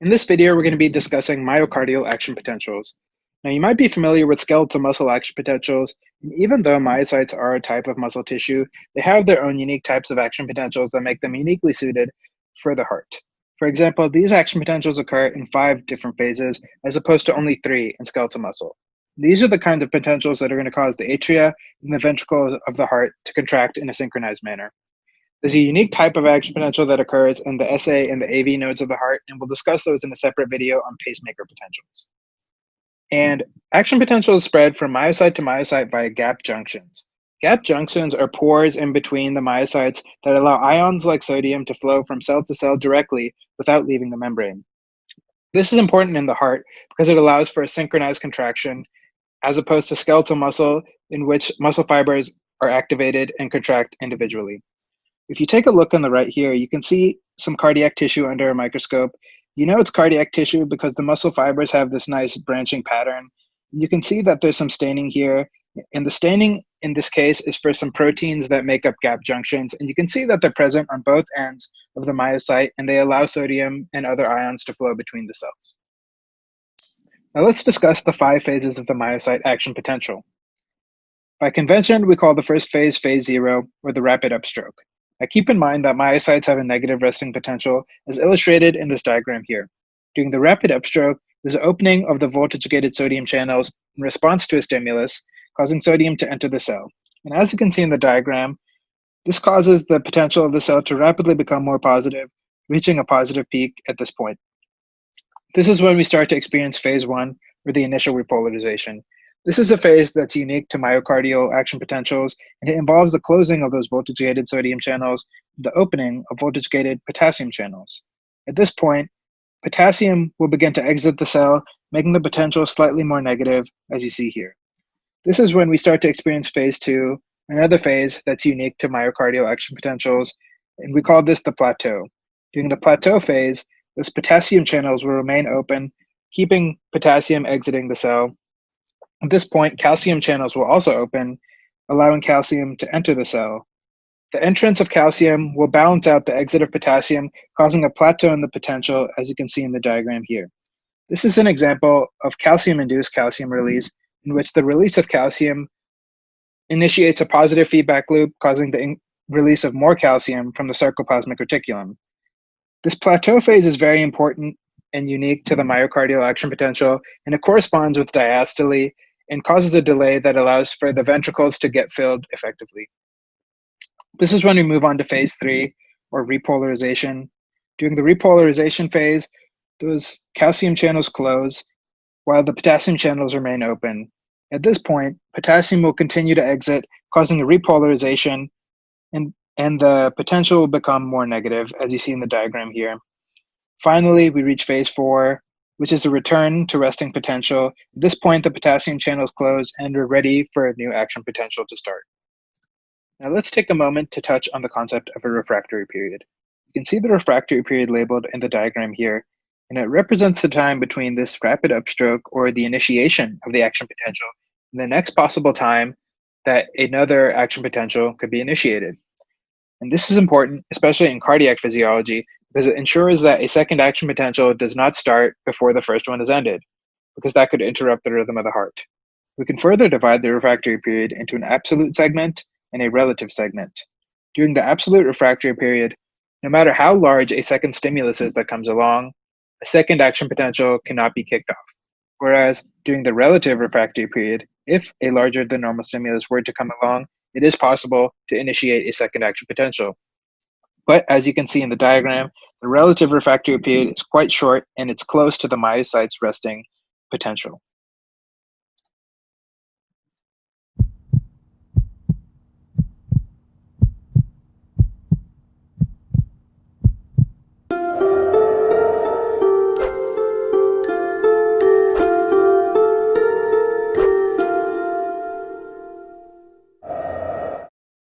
In this video, we're going to be discussing myocardial action potentials. Now, you might be familiar with skeletal muscle action potentials, and even though myocytes are a type of muscle tissue, they have their own unique types of action potentials that make them uniquely suited for the heart. For example, these action potentials occur in five different phases, as opposed to only three in skeletal muscle. These are the kinds of potentials that are going to cause the atria and the ventricles of the heart to contract in a synchronized manner. There's a unique type of action potential that occurs in the SA and the AV nodes of the heart, and we'll discuss those in a separate video on pacemaker potentials. And action potential is spread from myocyte to myocyte via gap junctions. Gap junctions are pores in between the myocytes that allow ions like sodium to flow from cell to cell directly without leaving the membrane. This is important in the heart because it allows for a synchronized contraction as opposed to skeletal muscle in which muscle fibers are activated and contract individually. If you take a look on the right here, you can see some cardiac tissue under a microscope. You know it's cardiac tissue because the muscle fibers have this nice branching pattern. You can see that there's some staining here. And the staining in this case is for some proteins that make up gap junctions. And you can see that they're present on both ends of the myocyte and they allow sodium and other ions to flow between the cells. Now let's discuss the five phases of the myocyte action potential. By convention, we call the first phase phase zero or the rapid upstroke. Now keep in mind that myocytes have a negative resting potential as illustrated in this diagram here. During the rapid upstroke, there's an opening of the voltage-gated sodium channels in response to a stimulus, causing sodium to enter the cell. And as you can see in the diagram, this causes the potential of the cell to rapidly become more positive, reaching a positive peak at this point. This is when we start to experience phase one, or the initial repolarization. This is a phase that's unique to myocardial action potentials, and it involves the closing of those voltage-gated sodium channels, the opening of voltage-gated potassium channels. At this point, potassium will begin to exit the cell, making the potential slightly more negative, as you see here. This is when we start to experience phase two, another phase that's unique to myocardial action potentials, and we call this the plateau. During the plateau phase, those potassium channels will remain open, keeping potassium exiting the cell, at this point, calcium channels will also open, allowing calcium to enter the cell. The entrance of calcium will balance out the exit of potassium, causing a plateau in the potential, as you can see in the diagram here. This is an example of calcium-induced calcium release, in which the release of calcium initiates a positive feedback loop, causing the release of more calcium from the sarcoplasmic reticulum. This plateau phase is very important and unique to the myocardial action potential, and it corresponds with diastole and causes a delay that allows for the ventricles to get filled effectively. This is when we move on to phase three, or repolarization. During the repolarization phase, those calcium channels close while the potassium channels remain open. At this point, potassium will continue to exit, causing a repolarization, and, and the potential will become more negative, as you see in the diagram here. Finally, we reach phase four, which is the return to resting potential. At this point, the potassium channels close and we're ready for a new action potential to start. Now let's take a moment to touch on the concept of a refractory period. You can see the refractory period labeled in the diagram here, and it represents the time between this rapid upstroke or the initiation of the action potential and the next possible time that another action potential could be initiated. And this is important, especially in cardiac physiology, because it ensures that a second action potential does not start before the first one is ended, because that could interrupt the rhythm of the heart. We can further divide the refractory period into an absolute segment and a relative segment. During the absolute refractory period, no matter how large a second stimulus is that comes along, a second action potential cannot be kicked off. Whereas during the relative refractory period, if a larger than normal stimulus were to come along, it is possible to initiate a second action potential. But as you can see in the diagram, the relative refractory period is quite short and it's close to the myocyte's resting potential.